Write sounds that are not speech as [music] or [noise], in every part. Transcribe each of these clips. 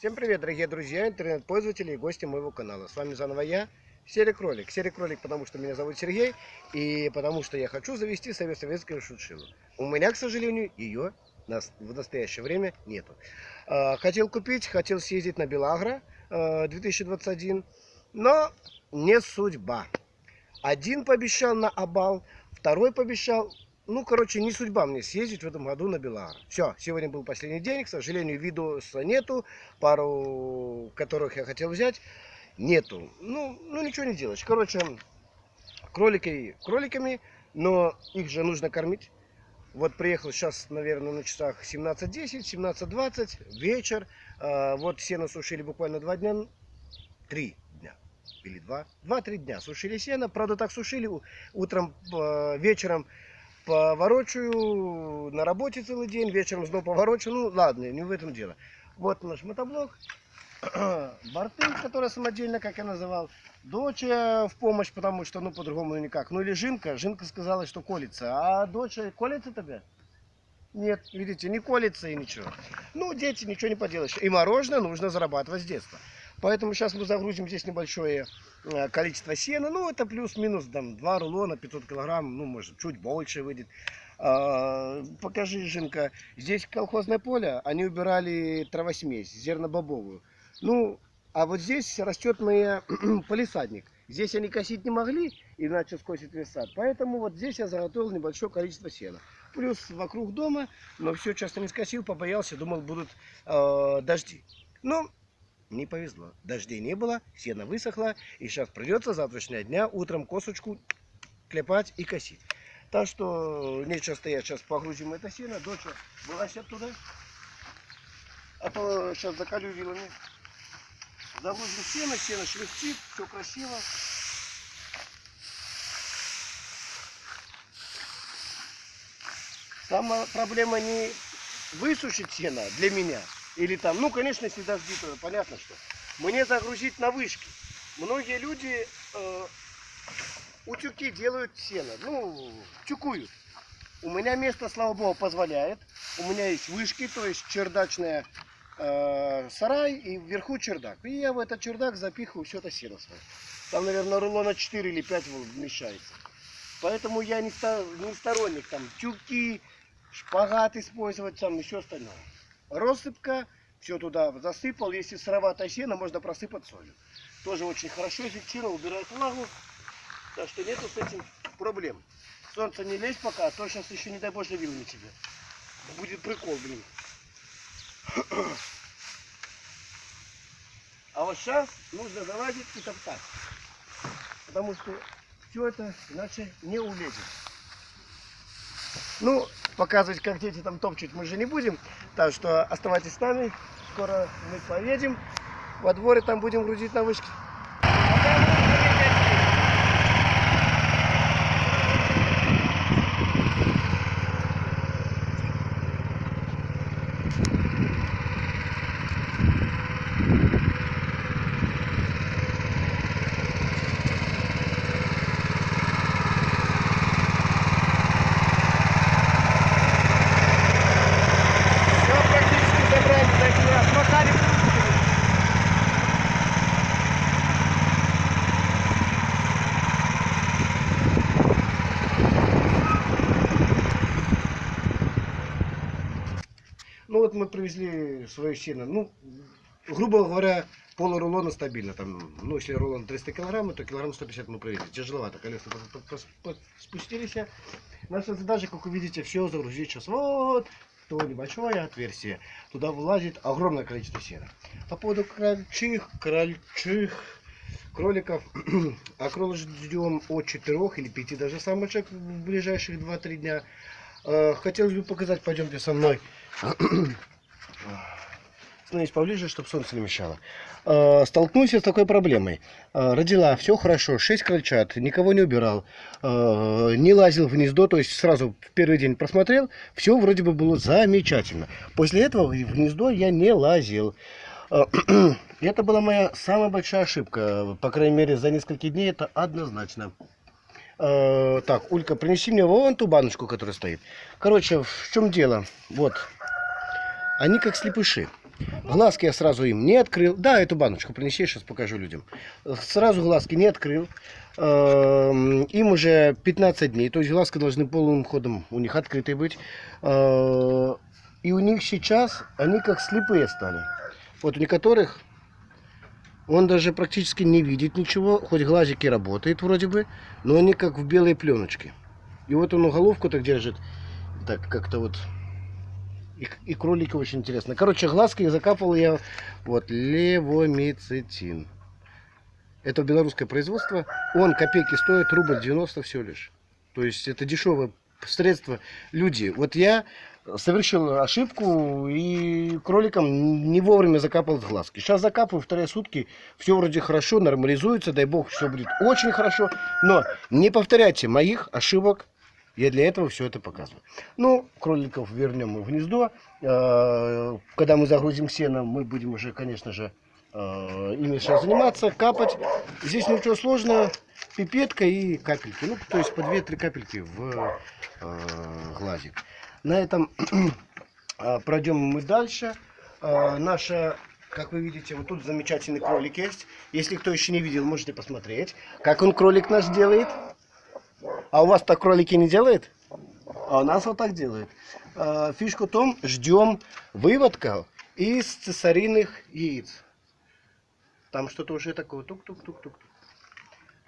Всем привет, дорогие друзья, интернет-пользователи и гости моего канала. С вами заново я, Серый Кролик. Серый Кролик, потому что меня зовут Сергей, и потому что я хочу завести советскую шутшилу. У меня, к сожалению, ее в настоящее время нету. А, хотел купить, хотел съездить на Белагро 2021, но не судьба. Один пообещал на Абал, второй пообещал ну, короче, не судьба мне съездить в этом году на Белар. Все, сегодня был последний день. К сожалению, видоса нету. Пару, которых я хотел взять, нету. Ну, ну ничего не делаешь. Короче, кролики кроликами, но их же нужно кормить. Вот приехал сейчас, наверное, на часах 17.10, 17.20, вечер. А, вот сено сушили буквально два дня, три дня или два, два-три дня сушили сено. Правда, так сушили утром, а, вечером поворочаю на работе целый день, вечером снова поворочу. Ну, ладно, не в этом дело. Вот наш мотоблок. [clears throat] Борты, которые самодельно, как я называл. Дочь в помощь, потому что, ну, по-другому никак. Ну, или Жинка. Жинка сказала, что колется. А дочь колется тебе? Нет, видите, не колется и ничего. Ну, дети, ничего не поделаешь. И мороженое нужно зарабатывать с детства. Поэтому сейчас мы загрузим здесь небольшое количество сена. Ну, это плюс-минус там 2 рулона, 500 килограмм, ну, может, чуть больше выйдет. А, покажи, Жинка, здесь колхозное поле, они убирали травосмесь, зернобобовую. Ну, а вот здесь растет моя [clears throat] полисадник. Здесь они косить не могли, иначе скосит весь сад. Поэтому вот здесь я заготовил небольшое количество сена. Плюс вокруг дома, но все часто не скосил, побоялся, думал будут э, дожди. Ну, не повезло. Дождей не было, сено высохло, и сейчас придется завтрашнего дня утром косочку клепать и косить. Так что нечего стоять, сейчас погрузим это сено. Дочь, вылазь оттуда. А то сейчас закалю вилами. Загрузим сено, сено шелестит, все красиво. Самая проблема не высушить сено для меня, или там, ну, конечно, если дожди, то понятно, что. Мне загрузить на вышки. Многие люди э, утюги делают сено, ну, тюкуют. У меня место, слава богу, позволяет. У меня есть вышки, то есть чердачная э, сарай и вверху чердак. И я в этот чердак запихиваю все это сено свое. Там, наверное, рулона 4 или 5 вмещается. Поэтому я не, не сторонник там тюки, шпагат использовать, там еще остальное россыпка, все туда засыпал. Если сыроватое сено, можно просыпать солью. Тоже очень хорошо эффективно убирает влагу. Так что нету с этим проблем. Солнце не лезь пока, а то сейчас еще, не дай боже, вилни тебе. Будет прикол, блин. [clears throat] А вот сейчас нужно залазить и топтать. Потому что все это иначе не улезет. Ну, показывать, как дети там топчут, мы же не будем. Так что оставайтесь с нами. Скоро мы поедем во дворе, там будем грузить на вышке. Ну вот мы привезли свое сено. Ну, грубо говоря, полурулона стабильно. Там, ну, если рулон 300 килограмм, то килограмм 150 мы привезли. Тяжеловато, колеса спустились. Наша задача, как вы видите, все загрузить сейчас вот то небольшое отверстие. Туда влазит огромное количество сена. По поводу крольчих, крольчих, кроликов, а кролик ждем от 4 или 5 даже самочек в ближайших 2-3 дня. Э, хотелось бы показать, пойдемте со мной. [clears throat] Становись поближе, чтобы солнце не мешало. Э, столкнулся с такой проблемой. Э, родила, все хорошо, 6 крольчат, никого не убирал, не лазил в гнездо, то есть сразу в первый день просмотрел, все вроде бы было замечательно. После этого в гнездо я не лазил. [clears throat] Это была моя самая большая ошибка, по крайней мере за несколько дней это однозначно. Так, Улька, принеси мне вон ту баночку, которая стоит. Короче, в чем дело? Вот. Они как слепыши. Глазки я сразу им не открыл. Да, эту баночку принеси, сейчас покажу людям. Сразу глазки не открыл. Эм, Им уже 15 дней, то есть глазки должны полным ходом у них открытые быть. Э, И у них сейчас они как слепые стали. Вот у некоторых он даже практически не видит ничего, хоть глазики работают вроде бы, но они как в белой пленочке. И вот он головку так держит, так как-то вот. И, и кролики очень интересно. Короче, глазки закапывал я вот левомицетин. Это белорусское производство. Он копейки стоит, рубль 90 всего лишь. То есть это дешевое средство. Люди, вот я совершил ошибку и кроликам не вовремя закапал в глазки. Сейчас закапываю вторые сутки, все вроде хорошо, нормализуется, дай бог, все будет очень хорошо. Но не повторяйте моих ошибок, я для этого все это показываю. Ну, кроликов вернем в гнездо. Э, Когда мы загрузим сено, мы будем уже, конечно же, э, ими сейчас заниматься, капать. Здесь ничего сложного. Пипетка и капельки. Ну, то есть по 2-3 капельки в э, глазик. На этом [clears throat] пройдем мы дальше. Наша, как вы видите, вот тут замечательный кролик есть. Если кто еще не видел, можете посмотреть, как он кролик наш делает. А у вас так кролики не делает? А у нас вот так делает. Э, Фишка в том, ждем выводка из цесариных яиц. Там что-то уже такое тук-тук-тук-тук.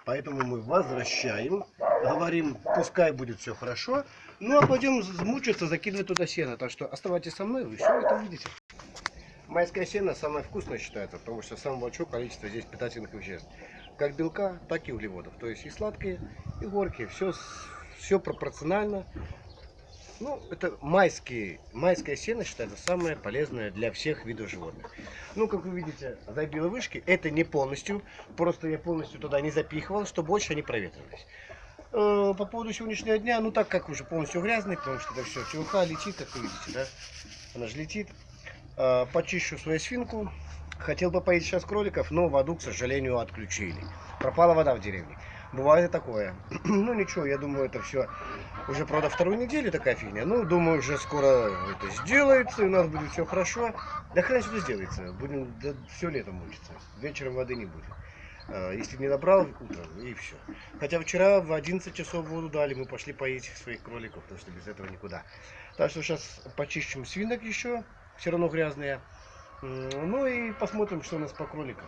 Поэтому мы возвращаем, говорим, пускай будет все хорошо. Ну а пойдем мучиться, закидывать туда сено. Так что оставайтесь со мной, вы все это увидите. Майское сено самое вкусное считается, потому что самое большое количество здесь питательных веществ. Как белка, так и углеводов. То есть и сладкие, и горькие. Все, все пропорционально. Ну, это майские, майское сено считается самое полезное для всех видов животных. Ну, как вы видите, забило вышки. Это не полностью. Просто я полностью туда не запихивал, чтобы больше они проветривались. Э, По поводу сегодняшнего дня, ну так как уже полностью грязный, потому что это все ЧВХ летит, как вы видите, да? Она же летит. Э, Почищу свою свинку. Хотел бы поить сейчас кроликов, но воду, к сожалению, отключили. Пропала вода в деревне. Бывает и такое. [clears throat] ну ничего, я думаю, это все уже, правда, вторую неделю такая фигня. Ну, думаю, уже скоро это сделается, и у нас будет все хорошо. Да хрен что сделается. Будем да, все лето мучиться. Вечером воды не будет. А, Если не набрал утром, и все. Хотя вчера в 11 часов воду дали, мы пошли поить своих кроликов, потому что без этого никуда. Так что сейчас почищем свинок еще, все равно грязные. Ну и посмотрим, что у нас по кроликам.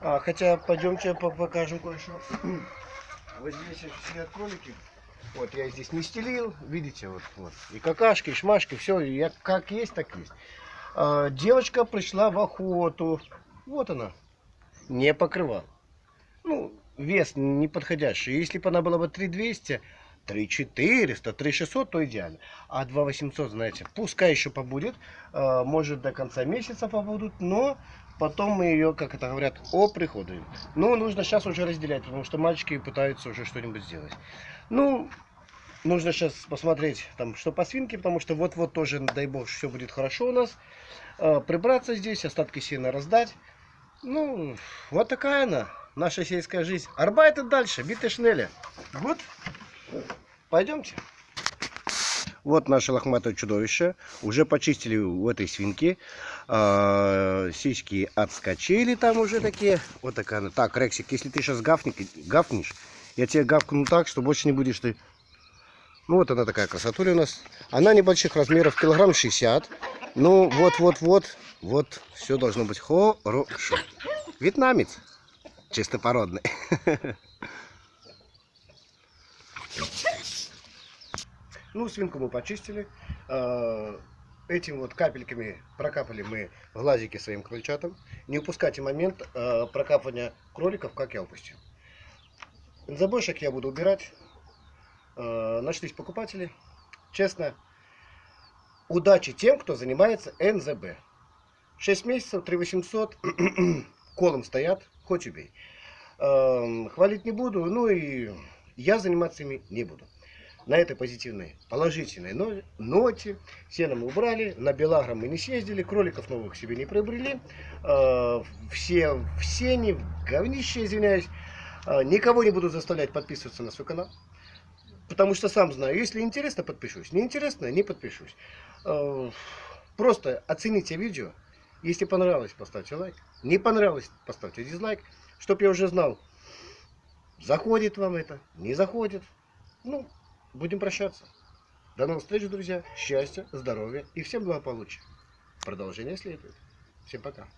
А, хотя пойдемте по- покажем кое-что. [clears throat] Вот здесь сидят кролики. Вот я здесь не стелил, видите, вот, вот. И какашки, и шмашки, все, я как есть, так есть. А, девочка пришла в охоту. Вот она. Не покрывал. Ну, вес неподходящий. Если бы она была бы 3200, 3400, 3600, то идеально. А 2800, знаете, пускай еще побудет. а, Может до конца месяца побудут, но потом мы ее, как это говорят, оприходуем. Ну, нужно сейчас уже разделять, потому что мальчики пытаются уже что-нибудь сделать. Ну, нужно сейчас посмотреть, там, что по свинке, потому что вот-вот тоже, дай бог, все будет хорошо у нас. А, Прибраться здесь, остатки сена раздать. Ну, вот такая она, наша сельская жизнь. Арбайт и дальше, биты шнели. Вот, пойдемте. Вот наше лохматое чудовище. Уже почистили у этой свинки. А, Сиськи отскочили там уже такие. Вот такая она. Так, Рексик, если ты сейчас гафнешь, я тебе гавкну так, что больше не будешь ты... Ну вот она такая красотуля у нас. Она небольших размеров, килограмм 60. Ну вот-вот-вот, вот все должно быть хорошо. Вьетнамец. Чистопородный. [laughs] Ну, свинку мы почистили. Э, Этим вот капельками прокапали мы глазики своим крольчатам. Не упускайте момент э, прокапывания кроликов, как я упустил. Забойшек я буду убирать. Э, Нашлись покупатели. Честно, удачи тем, кто занимается НЗБ. 6 месяцев, 3800, [clears throat] колом стоят, хоть убей. Хвалить не буду, ну и я заниматься ими не буду. На этой позитивной, положительной но- ноте сено мы убрали, на Белаграм мы не съездили, кроликов новых себе не приобрели. Э, Все в сене, в говнище, извиняюсь. Э, Никого не буду заставлять подписываться на свой канал. Потому что сам знаю, если интересно, подпишусь. Не интересно, не подпишусь. Э, Просто оцените видео Если понравилось, поставьте лайк. Не понравилось, поставьте дизлайк, чтобы я уже знал, заходит вам это, не заходит. Ну, будем прощаться. До новых встреч, друзья. Счастья, здоровья и всем благополучия. Продолжение следует. Всем пока.